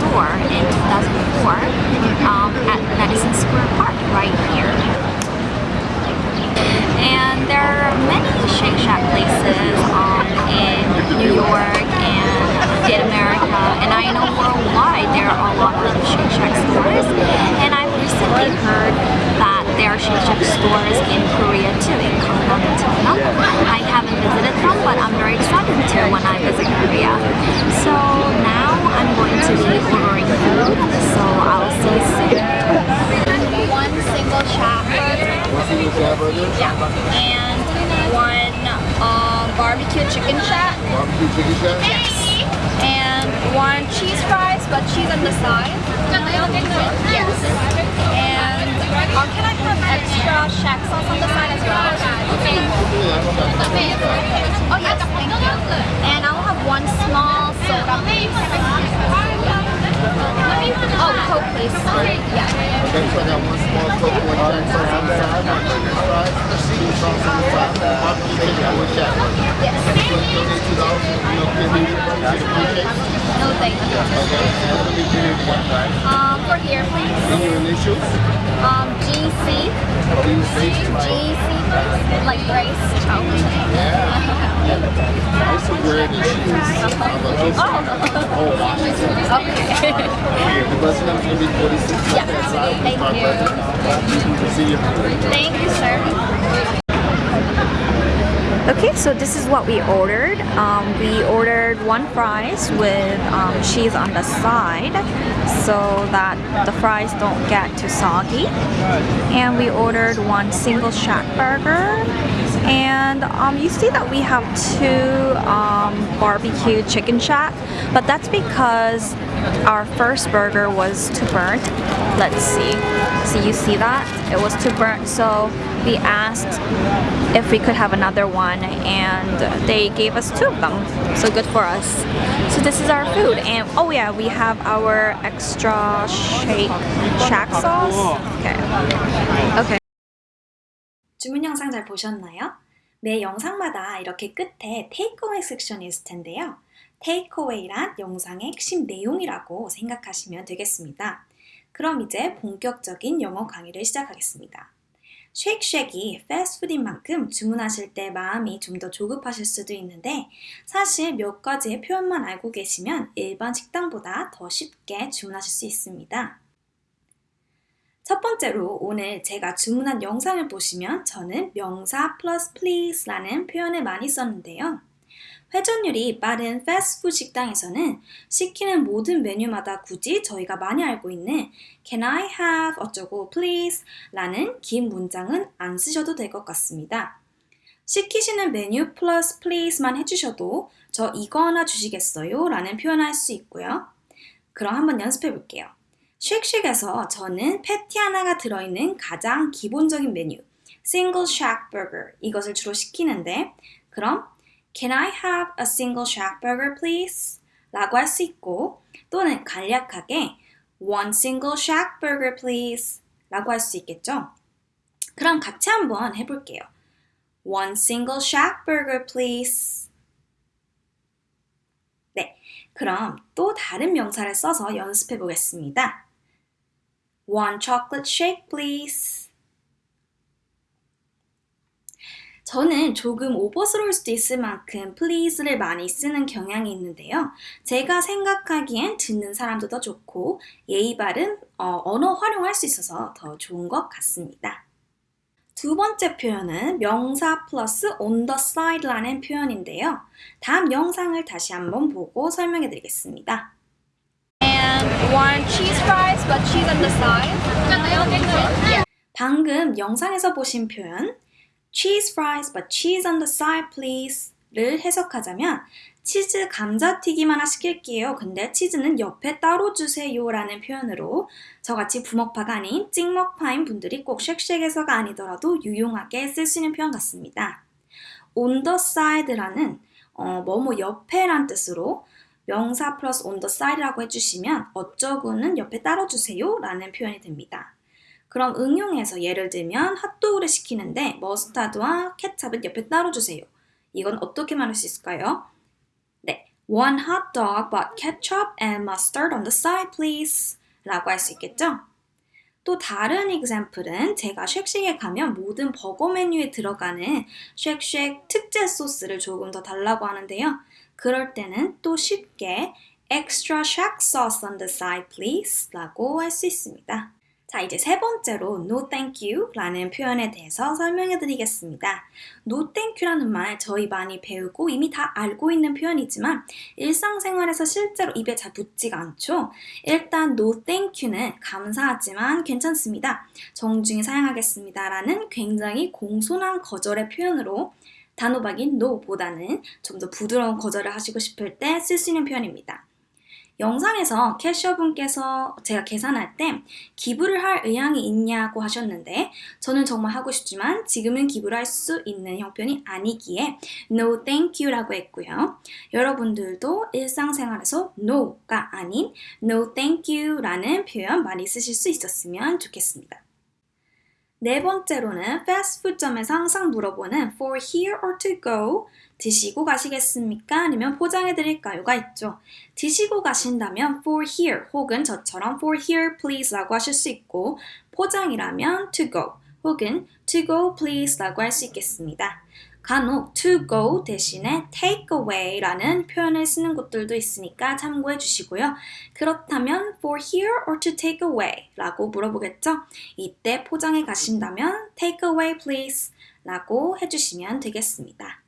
store in 2004 um, at Madison Square Park right here. And there are many Shake Shack places um, in New York and in America, and I know worldwide there are a lot of Shake Shack stores. And I've recently heard that there are Shake Shack stores in Korea too, in and Cheonan. I visited them, but I'm very excited to when I visit Korea. So now I'm going to be ordering food, so I'll see you soon. One single Shack. Yeah, and one um, barbecue chicken shack. Barbecue chicken shack? Yes. And one cheese fries, but cheese on the side. Yes. Um, can I have extra shack sauce on the side as well? Okay. Oh yes, thank you. Coke, please. Yeah. Okay, so I got one small Coke, one jack sauce on the side, one french fries, two sauce on the side, barbecue chicken, and one shack. Yes. You donate two dollars? You know, give. No, thank you. Okay, so let me give you one right. Um, for here, please. Your initials. Um, GC. GC, like Grace. Oh. Weird issue. Oh, Washington. Okay. The bus gonna forty-six. Yeah. Thank you. You. Thank you, sir. Okay, so this is what we ordered. Um, we ordered one fries with um, cheese on the side so that the fries don't get too soggy. And we ordered one single shack burger. And um, you see that we have two um, barbecue chicken shack, but that's because our first burger was too burnt. Let's see. So you see that? It was too burnt, so we asked if we could have another one and they gave us two of them. So good for us. So this is our food and oh yeah, we have our extra shake shack sauce. Okay. Okay. 주문 영상 잘 보셨나요? 매 영상마다 이렇게 끝에 테이크어웨이 섹션이 있을 텐데요. 테이크어웨이란 영상의 핵심 내용이라고 생각하시면 되겠습니다. 그럼 이제 본격적인 영어 강의를 시작하겠습니다. 쉐이크쉑이 패스트푸드인 만큼 주문하실 때 마음이 좀 더 조급하실 수도 있는데 사실 몇 가지의 표현만 알고 계시면 일반 식당보다 더 쉽게 주문하실 수 있습니다. 첫 번째로 오늘 제가 주문한 영상을 보시면 저는 명사 plus please라는 표현을 많이 썼는데요. 회전율이 빠른 패스트푸드 식당에서는 시키는 모든 메뉴마다 굳이 저희가 많이 알고 있는 Can I have 어쩌고 please 라는 긴 문장은 안 쓰셔도 될 것 같습니다. 시키시는 메뉴 플러스 please만 해주셔도 저 이거 하나 주시겠어요? 라는 표현을 할수 있고요. 그럼 한번 연습해 볼게요. 쉑쉑에서 저는 패티 하나가 들어있는 가장 기본적인 메뉴 Single Shack Burger 이것을 주로 시키는데 그럼 Can I have a single shack burger please? 라고 할 수 있고 또는 간략하게 One single shack burger please 라고 할 수 있겠죠? 그럼 같이 한번 해볼게요. One single shack burger please 네, 그럼 또 다른 명사를 써서 연습해 보겠습니다. One chocolate shake please 저는 조금 오버스러울 수도 있을 만큼 please를 많이 쓰는 경향이 있는데요. 제가 생각하기엔 듣는 사람도 더 좋고 예의 바른 어, 언어 활용할 수 있어서 더 좋은 것 같습니다. 두 번째 표현은 명사 플러스 on the side라는 표현인데요. 다음 영상을 다시 한번 보고 설명해 드리겠습니다. One cheese fries, but cheese on the side. 방금 영상에서 보신 표현 cheese fries but cheese on the side please 를 해석하자면 치즈 감자튀김 하나 시킬게요. 근데 치즈는 옆에 따로 주세요 라는 표현으로 저같이 부먹파가 아닌 찍먹파인 분들이 꼭 쉑쉑에서가 아니더라도 유용하게 쓸 수 있는 표현 같습니다. on the side라는 어, 뭐뭐 옆에란 뜻으로 명사 플러스 on the side라고 해주시면 어쩌고는 옆에 따로 주세요 라는 표현이 됩니다. 그럼 응용해서 예를 들면 핫도그를 시키는데 머스타드와 케찹은 옆에 따로 주세요. 이건 어떻게 말할 수 있을까요? 네, One hot dog but ketchup and mustard on the side, please. 라고 할 수 있겠죠? 또 다른 example은 제가 쉑쉑에 가면 모든 버거 메뉴에 들어가는 쉑쉑 특제 소스를 조금 더 달라고 하는데요. 그럴 때는 또 쉽게 extra shack sauce on the side please 라고 할 수 있습니다. 자, 이제 세 번째로 no thank you 라는 표현에 대해서 설명해 드리겠습니다. no thank you라는 말 저희 많이 배우고 이미 다 알고 있는 표현이지만 일상생활에서 실제로 입에 잘 붙지가 않죠. 일단 no thank you는 감사하지만 괜찮습니다. 정중히 사용하겠습니다 라는 굉장히 공손한 거절의 표현으로 단호박인 no보다는 좀 더 부드러운 거절을 하시고 싶을 때 쓸 수 있는 표현입니다. 영상에서 캐셔분께서 제가 계산할 때 기부를 할 의향이 있냐고 하셨는데 저는 정말 하고 싶지만 지금은 기부를 할 수 있는 형편이 아니기에 no thank you라고 했고요. 여러분들도 일상생활에서 no가 아닌 no thank you라는 표현 많이 쓰실 수 있었으면 좋겠습니다. 네 번째로는 패스트푸드점에서 항상 물어보는 for here or to go 드시고 가시겠습니까? 아니면 포장해 드릴까요?가 있죠. 드시고 가신다면 for here 혹은 저처럼 for here please 라고 하실 수 있고 포장이라면 to go 혹은 to go please 라고 할 수 있겠습니다. 간혹 to go 대신에 take away 라는 표현을 쓰는 곳들도 있으니까 참고해 주시고요. 그렇다면 for here or to take away 라고 물어보겠죠? 이때 포장해 가신다면 take away please 라고 해주시면 되겠습니다.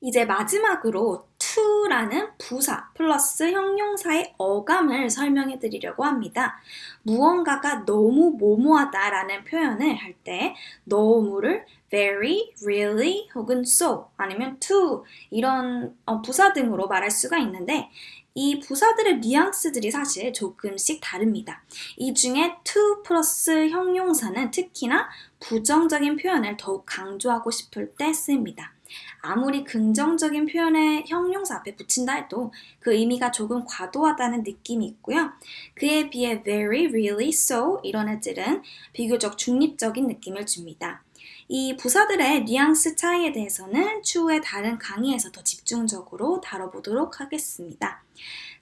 이제 마지막으로 to라는 부사 플러스 형용사의 어감을 설명해 드리려고 합니다. 무언가가 너무 뭐뭐하다라는 표현을 할 때 너무를 very, really 혹은 so 아니면 to 이런 어, 부사 등으로 말할 수가 있는데 이 부사들의 뉘앙스들이 사실 조금씩 다릅니다. 이 중에 to 플러스 형용사는 특히나 부정적인 표현을 더욱 강조하고 싶을 때 씁니다. 아무리 긍정적인 표현에 형용사 앞에 붙인다 해도 그 의미가 조금 과도하다는 느낌이 있고요. 그에 비해 very, really, so 이런 애들은 비교적 중립적인 느낌을 줍니다. 이 부사들의 뉘앙스 차이에 대해서는 추후에 다른 강의에서 더 집중적으로 다뤄보도록 하겠습니다.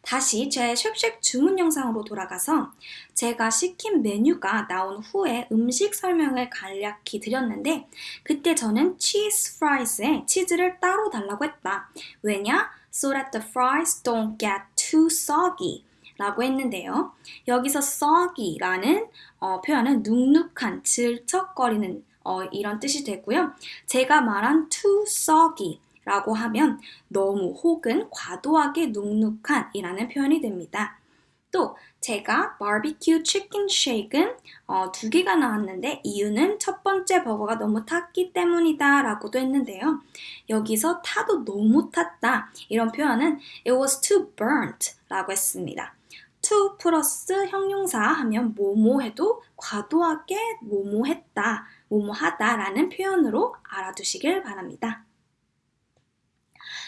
다시 제 쉑쉑 주문 영상으로 돌아가서 제가 시킨 메뉴가 나온 후에 음식 설명을 간략히 드렸는데 그때 저는 cheese fries에 치즈를 따로 달라고 했다. 왜냐? So that the fries don't get too soggy. 라고 했는데요. 여기서 soggy라는 어, 표현은 눅눅한, 질척거리는 어, 이런 뜻이 되고요. 제가 말한 too soggy 라고 하면 너무 혹은 과도하게 눅눅한 이라는 표현이 됩니다. 또 제가 바비큐 치킨 쉐이크는 어, 두 개가 나왔는데 이유는 첫 번째 버거가 너무 탔기 때문이다 라고도 했는데요. 여기서 타도 너무 탔다 이런 표현은 it was too burnt 라고 했습니다. to 플러스 형용사 하면 뭐뭐 해도 과도하게 뭐뭐 했다, 뭐뭐 하다 라는 표현으로 알아두시길 바랍니다.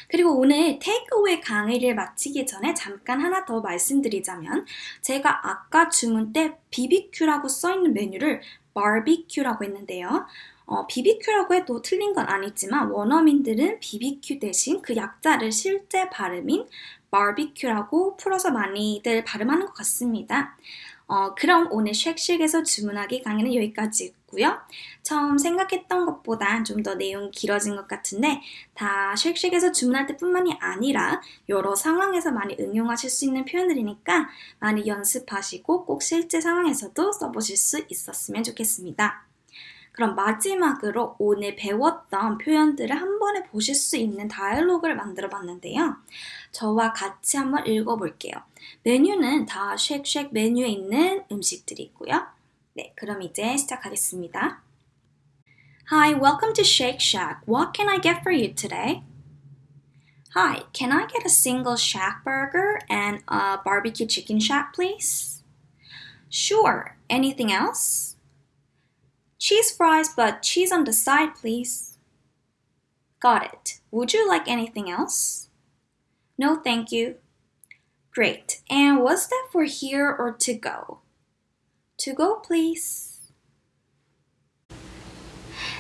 그리고 오늘 테이크어웨이 강의를 마치기 전에 잠깐 하나 더 말씀드리자면 제가 아까 주문 때 BBQ라고 써있는 메뉴를 바비큐라고 했는데요. 어, BBQ라고 해도 틀린 건 아니지만 원어민들은 BBQ 대신 그 약자를 실제 발음인 바비큐라고 풀어서 많이들 발음하는 것 같습니다. 어, 그럼 오늘 쉑쉑에서 주문하기 강의는 여기까지 였고요. 처음 생각했던 것보다 좀더 내용이 길어진 것 같은데 다 쉑쉑에서 주문할 때뿐만이 아니라 여러 상황에서 많이 응용하실 수 있는 표현들이니까 많이 연습하시고 꼭 실제 상황에서도 써보실 수 있었으면 좋겠습니다. 그럼 마지막으로 오늘 배웠던 표현들을 한 번에 보실 수 있는 다이얼로그를 만들어 봤는데요. 저와 같이 한번 읽어볼게요. 메뉴는 다 쉑쉑 메뉴에 있는 음식들이고요. 네, 그럼 이제 시작하겠습니다. Hi, welcome to Shake Shack. What can I get for you today? Hi, can I get a single shack burger and a barbecue chicken shack, please? Sure. Anything else? Cheese fries, but cheese on the side, please. Got it. Would you like anything else? No, thank you. Great. And was that for here or to go? To go, please.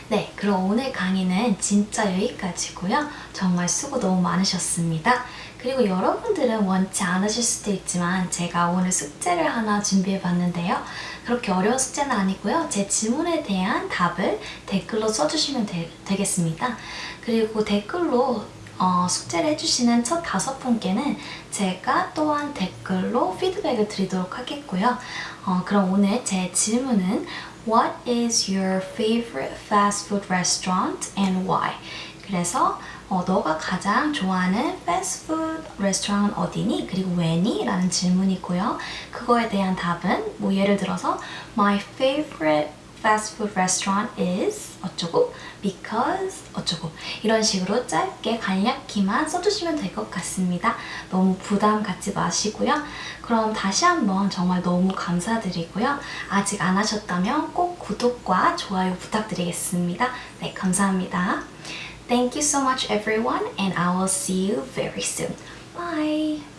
네, 그럼 오늘 강의는 진짜 여기까지고요. 정말 수고 너무 많으셨습니다. 그리고 여러분들은 원치 않으실 수도 있지만 제가 오늘 숙제를 하나 준비해 봤는데요. 그렇게 어려운 숙제는 아니고요. 제 질문에 대한 답을 댓글로 써주시면 되, 되겠습니다. 그리고 댓글로 어, 숙제를 해주시는 첫 다섯 분께는 제가 또한 댓글로 피드백을 드리도록 하겠고요. 어, 그럼 오늘 제 질문은 What is your favorite fast food restaurant and why? 그래서 어, 너가 가장 좋아하는 패스트푸드 레스토랑은 어디니? 그리고 왜니? 라는 질문이고요. 그거에 대한 답은 뭐 예를 들어서 My favorite fast food restaurant is 어쩌고 because 어쩌고 이런 식으로 짧게 간략히만 써주시면 될 것 같습니다. 너무 부담 갖지 마시고요. 그럼 다시 한번 정말 너무 감사드리고요. 아직 안 하셨다면 꼭 구독과 좋아요 부탁드리겠습니다. 네, 감사합니다. Thank you so much everyone and I will see you very soon. Bye!